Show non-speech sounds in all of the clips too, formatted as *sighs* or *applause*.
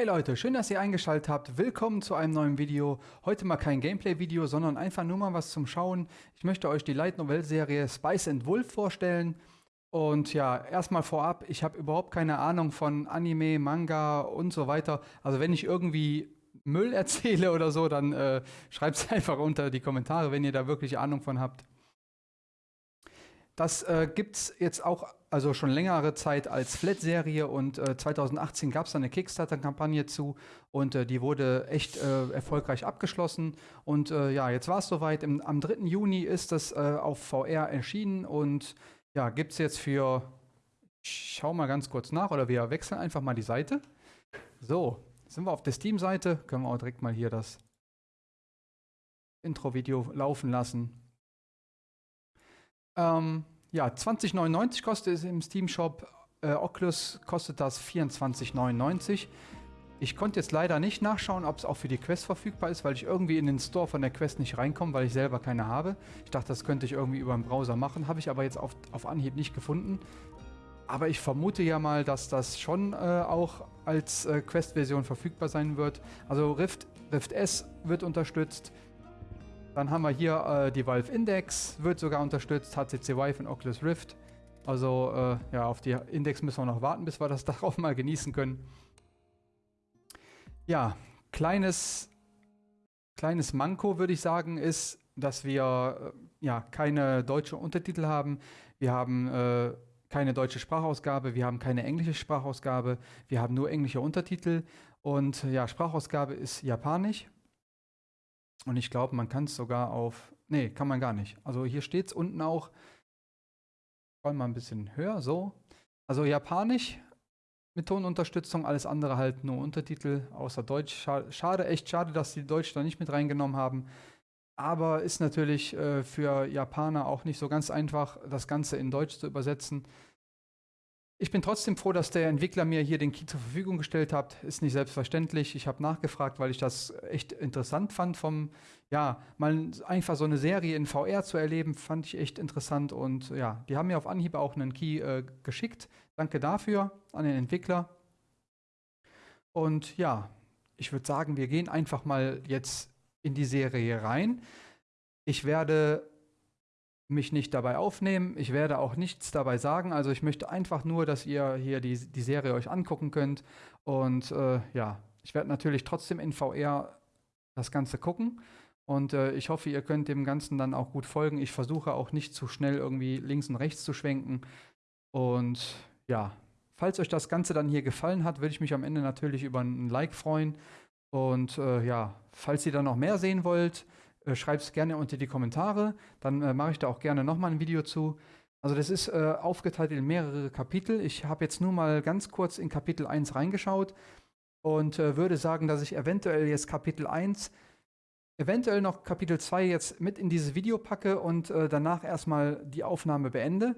Hey Leute, schön, dass ihr eingeschaltet habt. Willkommen zu einem neuen Video. Heute mal kein Gameplay-Video, sondern einfach nur mal was zum Schauen. Ich möchte euch die Light Novel-Serie Spice and Wolf vorstellen. Und ja, erstmal vorab, ich habe überhaupt keine Ahnung von Anime, Manga und so weiter. Also wenn ich irgendwie Müll *laughs* erzähle oder so, dann äh, schreibt es *laughs* einfach unter die Kommentare, wenn ihr da wirklich Ahnung von habt. Das äh, gibt es jetzt auch also schon längere Zeit als Flat-Serie und äh, 2018 gab es eine Kickstarter-Kampagne zu und äh, die wurde echt äh, erfolgreich abgeschlossen. Und äh, ja, jetzt war es soweit. Im, am 3. Juni ist das äh, auf VR erschienen und ja, gibt es jetzt für, ich schau mal ganz kurz nach oder wir wechseln einfach mal die Seite. So, sind wir auf der Steam-Seite, können wir auch direkt mal hier das Intro-Video laufen lassen. Ähm, ja, 20,99 kostet es im Steam Shop. Äh, Oculus kostet das 24,99. Ich konnte jetzt leider nicht nachschauen, ob es auch für die Quest verfügbar ist, weil ich irgendwie in den Store von der Quest nicht reinkomme, weil ich selber keine habe. Ich dachte, das könnte ich irgendwie über den Browser machen, habe ich aber jetzt auf, auf Anhieb nicht gefunden. Aber ich vermute ja mal, dass das schon äh, auch als äh, Quest-Version verfügbar sein wird. Also Rift, Rift S wird unterstützt. Dann haben wir hier äh, die Valve Index, wird sogar unterstützt, HTC Vive und Oculus Rift. Also äh, ja, auf die Index müssen wir noch warten, bis wir das *laughs* darauf mal genießen können. Ja, kleines, kleines Manko würde ich sagen, ist, dass wir äh, ja keine deutsche Untertitel haben. Wir haben äh, keine deutsche Sprachausgabe, wir haben keine englische Sprachausgabe, wir haben nur englische Untertitel und ja, Sprachausgabe ist japanisch. Und ich glaube, man kann es sogar auf. Nee, kann man gar nicht. Also hier steht es unten auch. Wollen mal ein bisschen höher, so. Also Japanisch mit Tonunterstützung, alles andere halt nur Untertitel, außer Deutsch. Schade, echt schade, dass die Deutsch da nicht mit reingenommen haben. Aber ist natürlich äh, für Japaner auch nicht so ganz einfach, das Ganze in Deutsch zu übersetzen. Ich bin trotzdem froh, dass der Entwickler mir hier den Key zur Verfügung gestellt hat. Ist nicht selbstverständlich. Ich habe nachgefragt, weil ich das echt interessant fand, vom, ja, mal einfach so eine Serie in VR zu erleben, fand ich echt interessant. Und ja, die haben mir auf Anhieb auch einen Key äh, geschickt. Danke dafür an den Entwickler. Und ja, ich würde sagen, wir gehen einfach mal jetzt in die Serie rein. Ich werde mich nicht dabei aufnehmen. Ich werde auch nichts dabei sagen. Also ich möchte einfach nur, dass ihr hier die, die Serie euch angucken könnt. Und äh, ja, ich werde natürlich trotzdem in VR das Ganze gucken. Und äh, ich hoffe, ihr könnt dem Ganzen dann auch gut folgen. Ich versuche auch nicht zu schnell irgendwie links und rechts zu schwenken. Und ja, falls euch das Ganze dann hier gefallen hat, würde ich mich am Ende natürlich über ein Like freuen. Und äh, ja, falls ihr dann noch mehr sehen wollt, äh, Schreibt es gerne unter die Kommentare, dann äh, mache ich da auch gerne nochmal ein Video zu. Also das ist äh, aufgeteilt in mehrere Kapitel. Ich habe jetzt nur mal ganz kurz in Kapitel 1 reingeschaut und äh, würde sagen, dass ich eventuell jetzt Kapitel 1, eventuell noch Kapitel 2 jetzt mit in dieses Video packe und äh, danach erstmal die Aufnahme beende.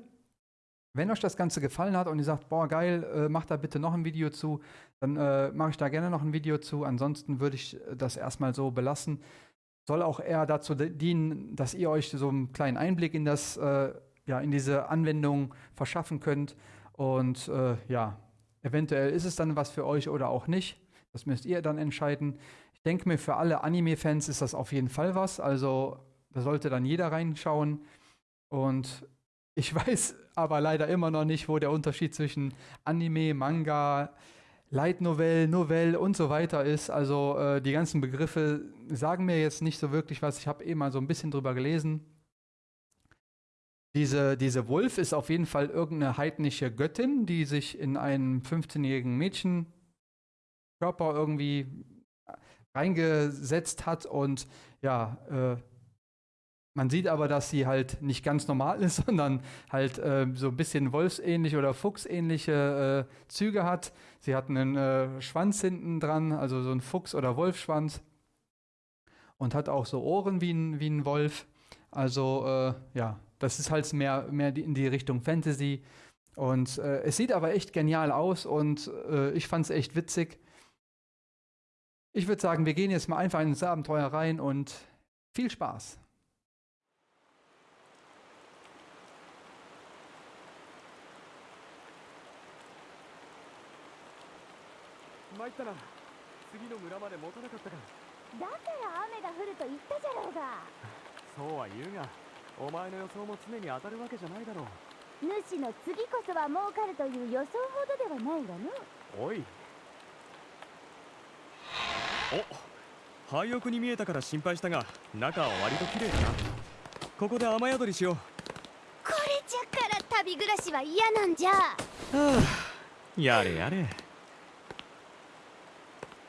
Wenn euch das Ganze gefallen hat und ihr sagt, boah, geil, äh, macht da bitte noch ein Video zu, dann äh, mache ich da gerne noch ein Video zu. Ansonsten würde ich das erstmal so belassen soll auch eher dazu dienen, dass ihr euch so einen kleinen Einblick in das, äh, ja, in diese Anwendung verschaffen könnt. Und äh, ja, eventuell ist es dann was für euch oder auch nicht. Das müsst ihr dann entscheiden. Ich denke mir, für alle Anime-Fans ist das auf jeden Fall was. Also da sollte dann jeder reinschauen. Und ich *laughs* weiß aber leider immer noch nicht, wo der Unterschied zwischen Anime, Manga, Light Novel, Novelle und so weiter ist. Also äh, die ganzen Begriffe sagen mir jetzt nicht so wirklich was. Ich habe eh mal so ein bisschen drüber gelesen. Diese, diese Wolf ist auf jeden Fall irgendeine heidnische Göttin, die sich in einen 15-jährigen Mädchenkörper irgendwie reingesetzt hat und ja, äh, man sieht aber, dass sie halt nicht ganz normal ist, *laughs* sondern halt äh, so ein bisschen wolfsähnliche oder fuchsähnliche äh, Züge hat. Sie hat einen äh, Schwanz hinten dran, also so ein Fuchs- oder Wolfschwanz. Und hat auch so Ohren wie ein, wie ein Wolf. Also äh, ja, das ist halt mehr, mehr in die Richtung Fantasy. Und äh, es sieht aber echt genial aus und äh, ich fand es echt witzig. Ich würde sagen, wir gehen jetzt mal einfach ins Abenteuer rein und viel Spaß. 参ったな。次の村まで持たなかったかだから雨が降ると言ったじゃろうが。*laughs* そうは言うがお前の予想も常に当たるわけじゃないだろう。主の次こそは儲かるという予想ほどではないわの。おい。お廃屋に見えたから心配したが中は割と綺麗だな。ここで雨宿りしよう。これじゃから旅暮らしは嫌なんじゃ。は *sighs* あやれやれん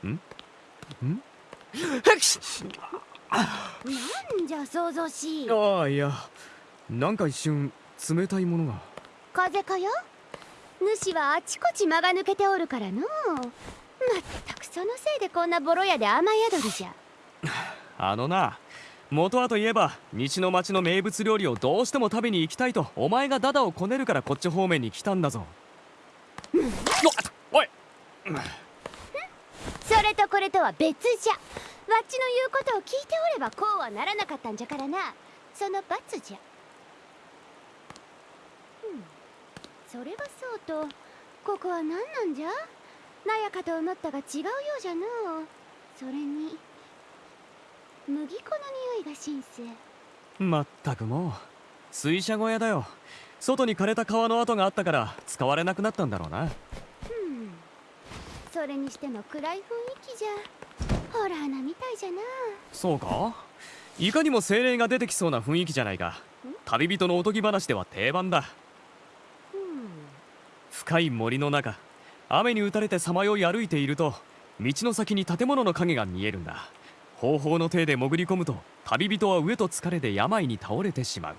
んなんじゃ想像し。いああいや。なんか一瞬冷たいものが。風かよ？主はあちこち間が抜けておるからの。まったくそのせいでこんなボロ屋で雨宿りじゃ。*laughs* あのな元はといえば西の町の名物料理をどうしても食べに行きたいとお前がダダをこねるからこっち方面に来たんだぞ、おいそれとこれとは別じゃ。わっちの言うことを聞いておればこうはならなかったんじゃからな。その罰じゃ。うん。それはそうと。ここは何なんじゃ？なやかと思ったが違うようじゃのう。それに麦粉の匂いが新鮮まったくもう。水車小屋だよ。外に枯れた川の跡があったから使われなくなったんだろうな。それにしても暗い雰囲気じゃ。ホラーなみたいじゃな。そうか？いかにも精霊が出てきそうな雰囲気じゃないか。旅人のおとぎ話では定番だ。うん。深い森の中雨に打たれてさまよい歩いていると道の先に建物の影が見えるんだ。方法の手で潜り込むと旅人は飢えと疲れで病に倒れてしまう。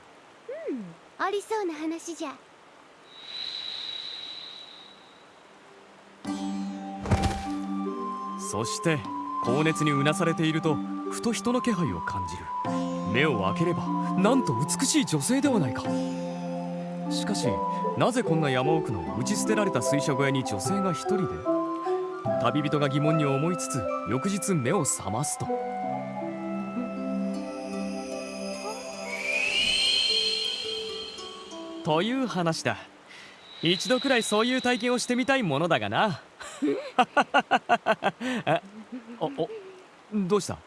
ありそうな話じゃそして高熱にうなされているとふと人の気配を感じる。目を開ければなんと美しい女性ではないか。しかしなぜこんな山奥の打ち捨てられた水車小屋に女性が一人で旅人が疑問に思いつつ翌日目を覚ますと。という話だ。一度くらいそういう体験をしてみたいものだがな。*laughs* あおおどうした？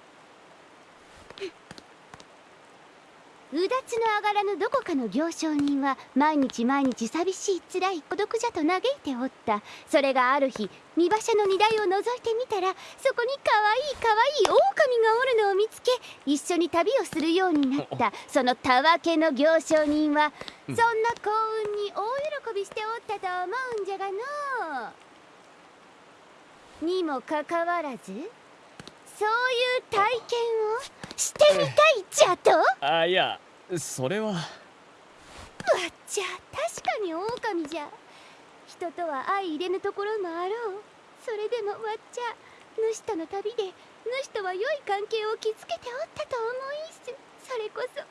うだつの上がらぬどこかの行商人は毎日毎日寂しい辛い孤独じゃと嘆いておった。それがある日見馬車の荷台を覗いてみたらそこにかわいいかわいい狼がおるのを見つけ一緒に旅をするようになった。*laughs* そのたわけの行商人はそんな幸運に大喜びしておったと思うんじゃがの。うにもかかわらずそういう体験をしてみたいじゃと？あいやそれは。わっちゃ確かに狼じゃ。人とは相入れぬところもあろう。それでもわっちゃ主との旅で主とは良い関係を築けておったと思いす。それこそ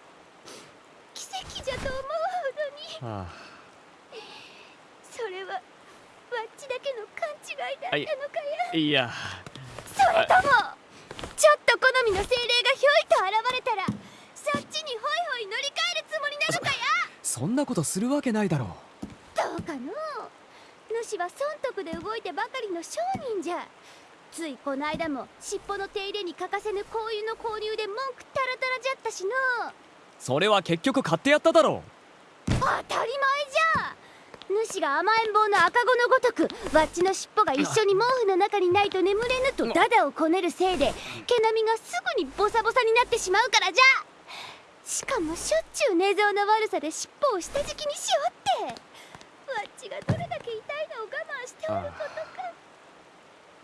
奇跡じゃと思うほどに。はそれはわっちだけの勘違いだったのかや。あい。や。それともちょっと好みの精霊がひょいと現れたらそっちにホイホイ乗り換えるつもりなのかや。そんなことするわけないだろどうかの主は損得で動いてばかりの商人じゃ。ついこの間も尻尾の手入れに欠かせぬ香油の購入で文句タラタラじゃったしの。それは結局買ってやっただろ当たり前じゃ主が甘えん坊の赤子のごとくわっちの尻尾が一緒に毛布の中にないと眠れぬとダダをこねるせいで毛並みがすぐにボサボサになってしまうからじゃ。しかもしょっちゅう寝相の悪さで尻尾を下敷きにしおって。わっちがどれだけ痛いのを我慢しておることか。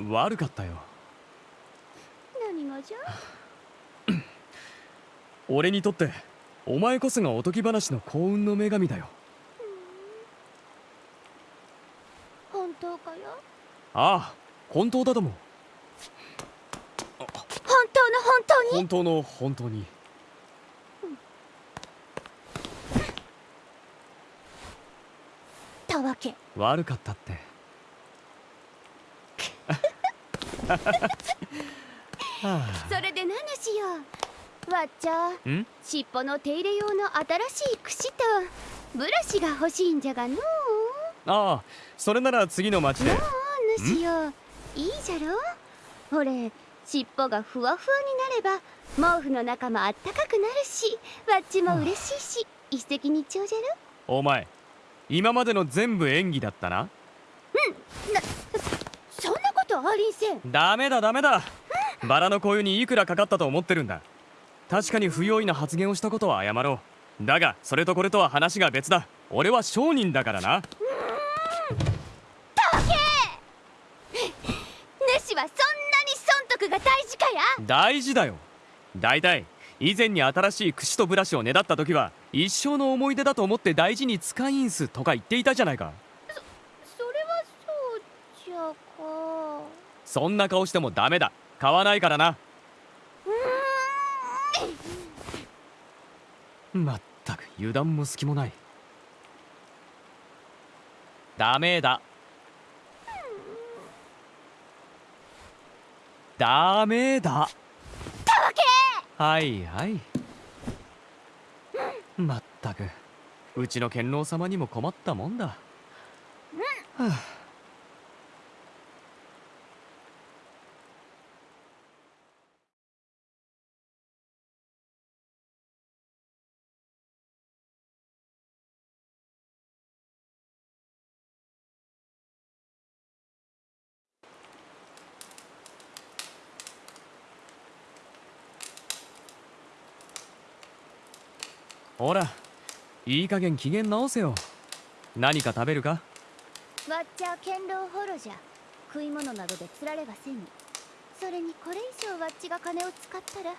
う悪かったよ。何がじゃ？俺にとってお前こそがおとぎ話の幸運の女神だよ本当かよ？ああ本当だとも本当の本当に？本当の本当に。たわけ。悪かったって。はそれで何しよう？わっちゃあん？尻尾の手入れ用の新しい櫛とブラシが欲しいんじゃがのうああそれなら次の町で。主よ。いいじゃろ？ほれ尻尾がふわふわになれば毛布の中もあったかくなるしわっちも嬉しいし一石二鳥じゃろ？お前今までの全部演技だったな。そんなことありんせん。ダメだダメだ。バラの紅葉にいくらかかったと思ってるんだ。確かに不用意な発言をしたことは謝ろう。だがそれとこれとは話が別だ。俺は商人だからな主はそんなに損得が大事かや？大事だよ。だいたい以前に新しい櫛とブラシをねだった時は一生の思い出だと思って大事に使いんすとか言っていたじゃないか。それはそうじゃかそんな顔してもダメだ。買わないからな。まったく油断も隙もない。ダメだダメだ。たわけ！はいはい。まったく。うちの剣老様にも困ったもんだ、はあほらいい加減機嫌直せよ。何か食べるか？わっちゃ堅牢ホロじゃ。食い物などで釣られはせぬそれにこれ以上わっちが金を使ったら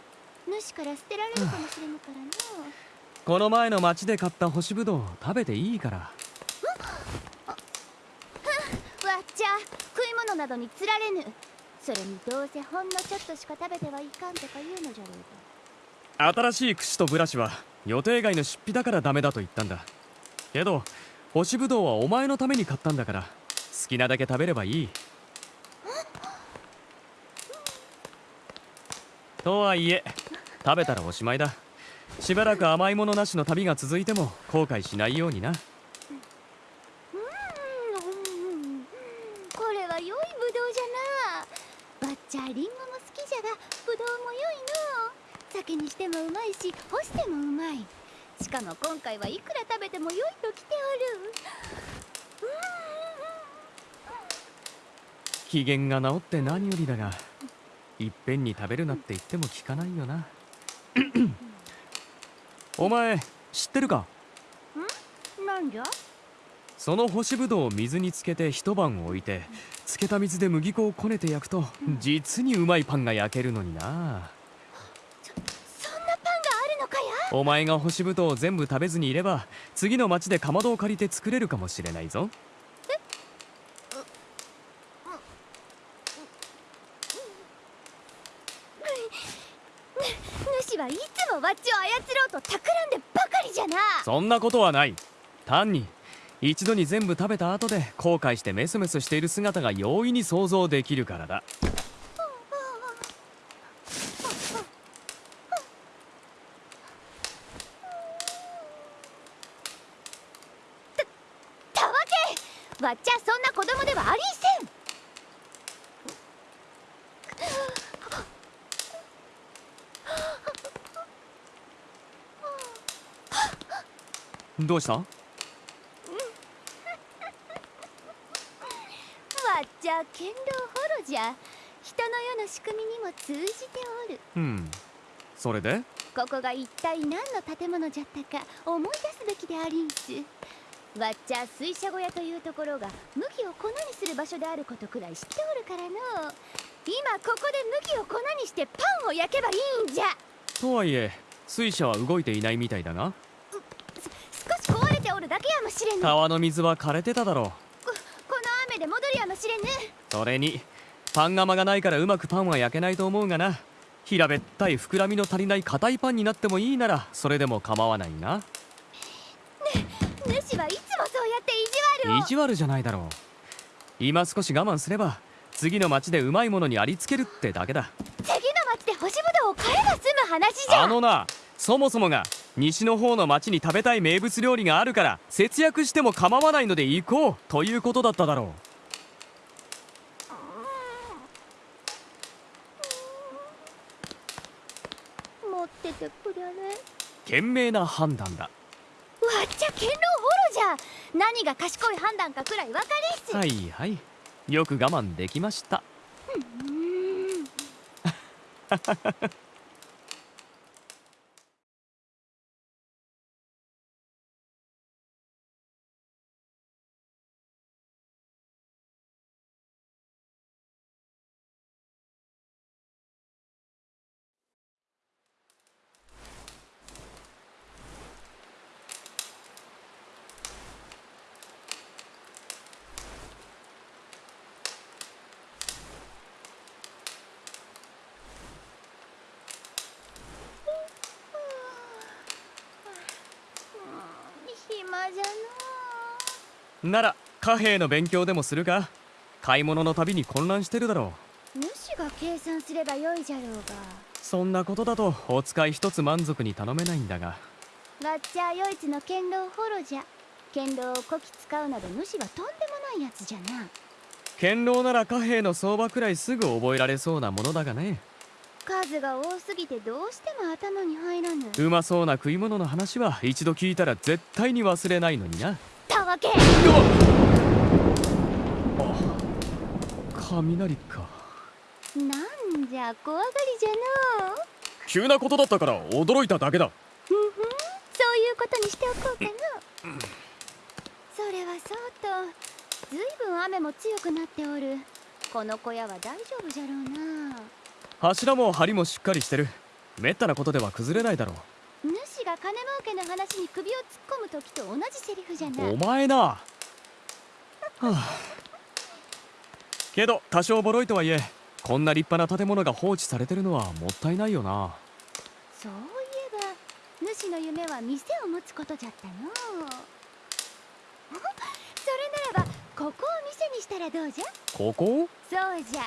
主から捨てられるかもしれぬからの。この前の町で買った干しぶどう食べていいから。わっちゃ食い物などに釣られぬ。それにどうせほんのちょっとしか食べてはいかんとか言うのじゃろうが。新しい櫛とブラシは予定外の出費だからダメだと言ったんだ。けど干しぶどうはお前のために買ったんだから好きなだけ食べればいい。とはいえ食べたらおしまいだ。しばらく甘いものなしの旅が続いても後悔しないようになうんこれは良いぶどうじゃなわっちゃリンゴも好きじゃがぶどうも良いの酒にしてもうまいし干してもうまいしかも今回はいくら食べても良いときておる機嫌が治って何よりだがいっぺんに食べるなって言っても聞かないよな。*coughs* お前知ってるか？なんじゃ？その干しぶどうを水につけて一晩置いてつけた水で麦粉をこねて焼くと実にうまいパンが焼けるのにな。そんなパンがあるのかや？お前が干しぶどうを全部食べずにいれば次の町でかまどを借りて作れるかもしれないぞ主はいつもわっちを操ろうと企んでばかりじゃなそんなことはない。単に一度に全部食べた後で後悔してメスメスしている姿が容易に想像できるからだたわけわっちゃそんな子供ではありんせんどうした？わっちゃ堅牢ホロじゃ。人の世の仕組みにも通じておる。うん。それで？ここが一体何の建物じゃったか思い出すべきでありんす。わっちゃ水車小屋というところが麦を粉にする場所であることくらい知っておるからの。今ここで麦を粉にしてパンを焼けばいいんじゃ。とはいえ水車は動いていないみたいだが少し壊れておるだけやもしれぬ。こ川の水は枯れてただろう。この雨で戻るやもしれぬ。それにパン窯がないからうまくパンは焼けないと思うがな。平べったい膨らみの足りない硬いパンになってもいいならそれでも構わないな。主はいつもそうやって意地悪を。意地悪じゃないだろう。今少し我慢すれば次の町でうまいものにありつけるってだけだ。次の町で干しぶどうを買えば済む話じゃ。あのなそもそもが西の方の町に食べたい名物料理があるから節約しても構わないので行こうということだっただろう。持っ賢明な判断だ。わっちゃ堅牢ボロじゃ何が賢い判断かくらい分かりっすはいはい。よく我慢できました。うん。*laughs* なら貨幣の勉強でもするか買い物のたびに混乱してるだろう。の主が計算すればよいじゃろうが。そんなことだとお使い一つ満足に頼めないんだが。わっちゃよいつの堅牢ホロじゃ。堅牢をこき使うなど主はとんでもないやつじゃな。堅牢なら貨幣の相場くらいすぐ覚えられそうなものだがね。数が多すぎてどうしても頭に入らぬ。うまそうな食い物の話は一度聞いたら絶対に忘れないのになたわ。け雷か。なんじゃ怖がりじゃの。う急なことだったから驚いただけだ。ふんふん。そういうことにしておこうかの。それはそうとずいぶん雨も強くなっておる。この小屋は大丈夫じゃろうな。柱も梁もしっかりしてる。めったなことでは崩れないだろ主が金儲けの話に首を突っ込む時と同じセリフじゃなうお前な、はあ、けど多少ボロいとはいえこんな立派な建物が放置されてるのはもったいないよな。そういえば主の夢は店を持つことじゃったの。*laughs* それならばここを店にしたらどうじゃ？ここ？そうじゃ。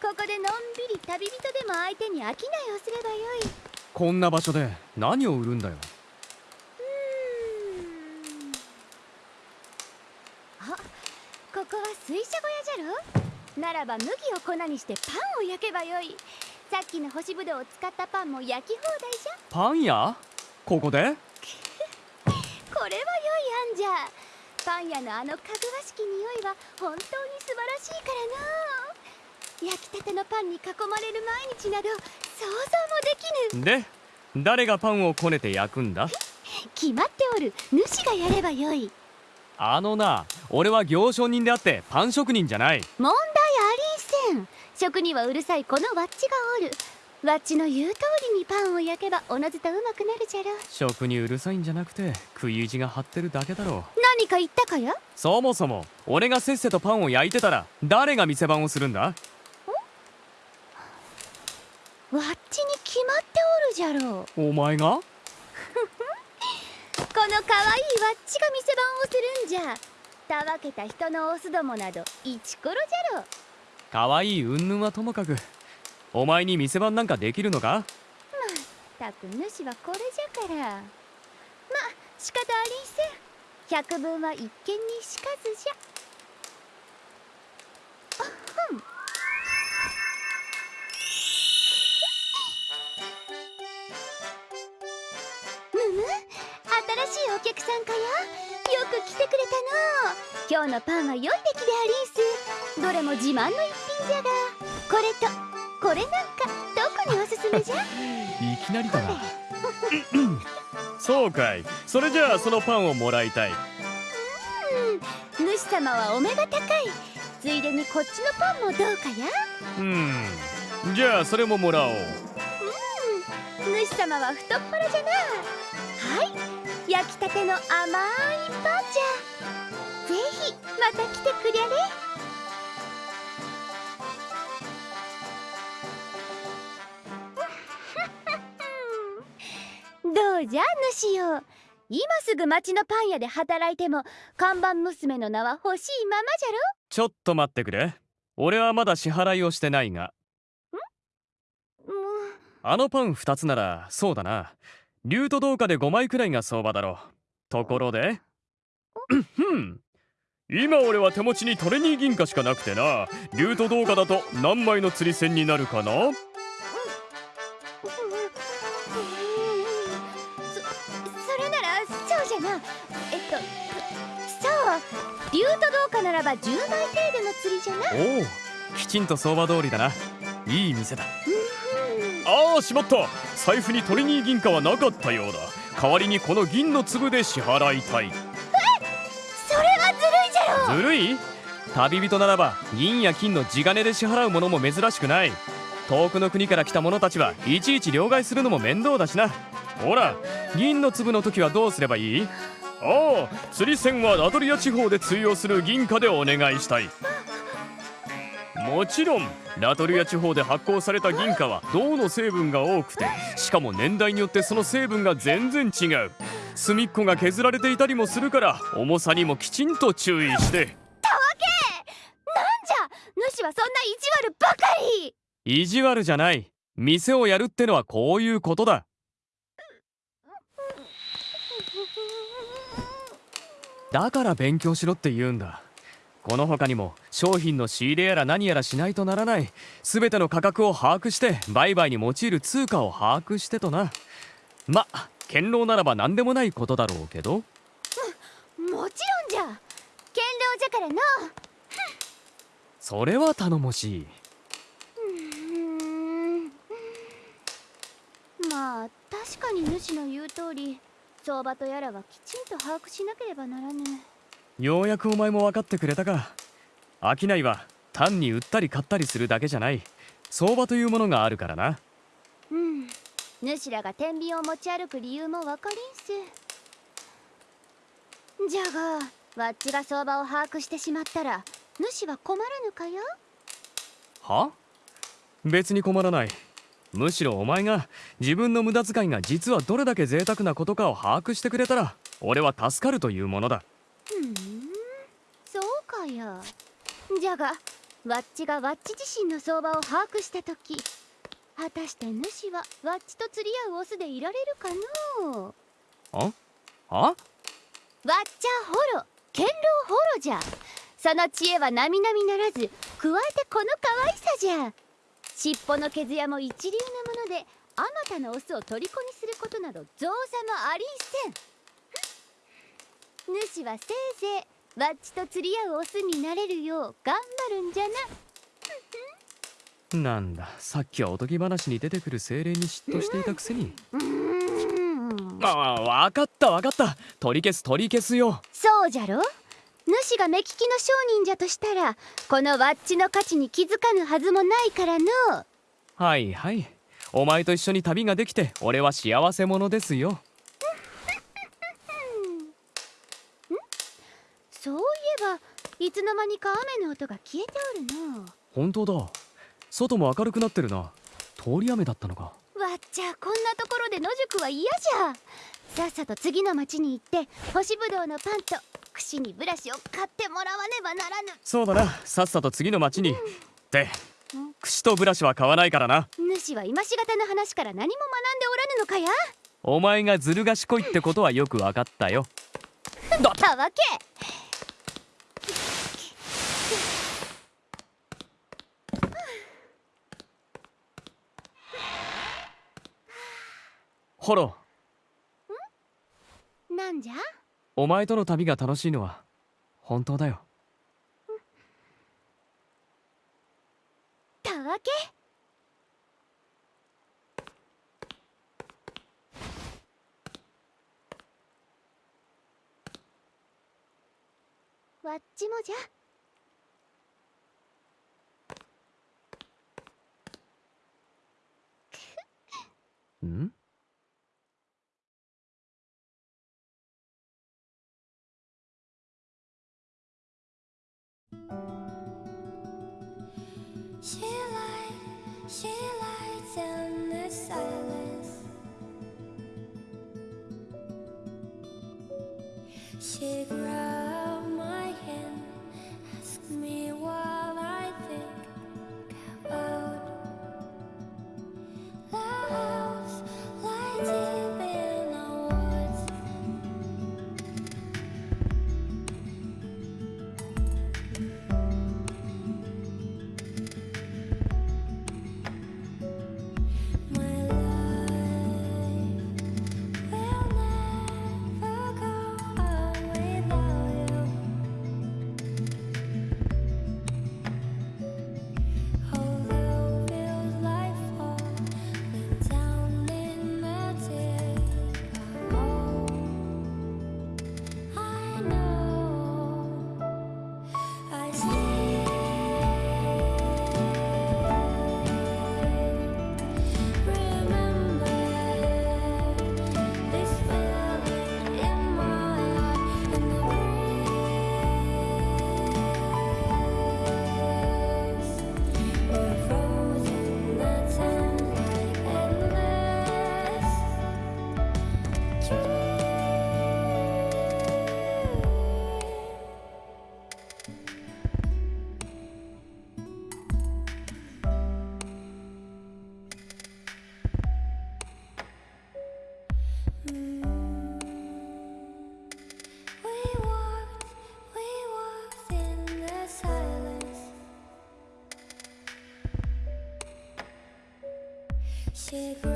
ここでのんびり旅人でも相手に商いをすればよいこんな場所で何を売るんだよ。あここは水車小屋じゃろ？ならば麦を粉にしてパンを焼けばよい。さっきの干しぶどうを使ったパンも焼き放題じゃ。パン屋？ここで？*laughs* これは良い案じゃ。パン屋のあのかぐわしき匂いは本当に素晴らしいからな。焼きたてのパンに囲まれる毎日など想像もできぬ。で誰がパンをこねて焼くんだ？決まっておる。主がやればよい。あのな俺は行商人であってパン職人じゃない。問題ありんせん。食にはうるさいこのワッチがおる。ワッチの言う通りにパンを焼けばおのずとうまくなるじゃろ食にうるさいんじゃなくて食い意地が張ってるだけだろう。何か言ったかやそもそも俺がせっせとパンを焼いてたら誰が店番をするんだ？ワッチに決まっておるじゃろう。お前が？*laughs* この可愛いワッチが店番をするんじゃ。たわけた人のオスどもなどイチコロじゃろ可愛い云々はともかく。お前に店番なんかできるのか？たく主はこれじゃから。ま仕方ありんせん。百分は一見にしかずじゃしいお客さんかやよく来てくれたの。今日のパンは良い出来でありんす。どれも自慢の一品じゃがこれとこれなんか特におすすめじゃ？いきなりだな。*laughs* そうかい。それじゃあそのパンをもらいたい。主様はお目が高い。ついでにこっちのパンもどうかや？うん。じゃあそれももらおう。主様は太っ腹じゃな。はい焼きたての甘いパンじゃぜひまた来てくりゃれ。どうじゃ主よ今すぐ町のパン屋で働いても看板娘の名は欲しいままじゃろ。ちょっと待ってくれ。俺はまだ支払いをしてないが。あのパン2つならそうだな竜と銅貨で5枚くらいが相場だろう。ところで。今俺は手持ちにトレニー銀貨しかなくてな。竜と銅貨だと何枚の釣り銭になるかな？じゃな。えっとそう。竜とどうかならば10枚程度の釣りじゃな。おおきちんと相場通りだな。いい店だああしまった。財布にトリニー銀貨はなかったようだ。代わりにこの銀の粒で支払いたい。それはずるいじゃろ。ずるい？旅人ならば銀や金の地金で支払うものも珍しくない。遠くの国から来た者たちはいちいち両替するのも面倒だしな。ほら銀の粒の時はどうすればいい？ああ釣り船はラトリア地方で通用する銀貨でお願いしたいもちろんラトリア地方で発行された銀貨は銅の成分が多くてしかも年代によってその成分が全然違う。隅っこが削られていたりもするから重さにもきちんと注意して。なんじゃ主はそんな意地悪ばかり。意地悪じゃない。店をやるってのはこういうことだ。だから勉強しろって言うんだこの他にも商品の仕入れやら何やらしないとならない全ての価格を把握して売買に用いる通貨を把握してとな。ま堅牢ならば何でもないことだろうけど。もちろんじゃ。堅牢じゃからの。*laughs* それは頼もしい。まあ確かに主の言う通り相場とやらはきちんと把握しなければならぬようやくお前も分かってくれたか。商いは単に売ったり買ったりするだけじゃない。相場というものがあるからな。うん。主らが天秤を持ち歩く理由もわかりんす。じゃがわっちが相場を把握してしまったら主は困らぬかやは？別に困らない。むしろお前が自分の無駄遣いが実はどれだけ贅沢なことかを把握してくれたら俺は助かるというものだ。ふん。そうかやじゃがわっちがわっち自身の相場を把握した時果たして主はわっちと釣り合うオスでいられるかのう？あ？あ？わっちゃホロ堅牢ホロじゃ。その知恵は並々ならず加えてこの可愛さじゃ。尻尾の毛艶も一流なものであまたのオスを虜にすることなど造作もありんせん主はせいぜいわっちと釣り合うオスになれるよう頑張るんじゃな。なんださっきはおとぎ話に出てくる精霊に嫉妬していたくせに。うーん。ああ分かった分かった。取り消す取り消すよ。そうじゃろ？主が目利きの商人じゃとしたらこのワッチの価値に気づかぬはずもないからの。はいはい。お前と一緒に旅ができて俺は幸せ者ですよそういえばいつの間にか雨の音が消えておるの。本当だ。外も明るくなってるな。通り雨だったのか。わっちゃこんなところで野宿は嫌じゃ。さっさと次の町に行って干しぶどうのパンと串にブラシを買ってもらわねばならぬ。そうだな。さっさと次の町にで串とブラシは買わないからな。主は今しがたの話から何も学んでおらぬのかや？お前がずる賢いってことはよく分かったよ。たわけホロ。なんじゃ？お前との旅が楽しいのは本当だよ。たわけ？わっちもじゃ she. que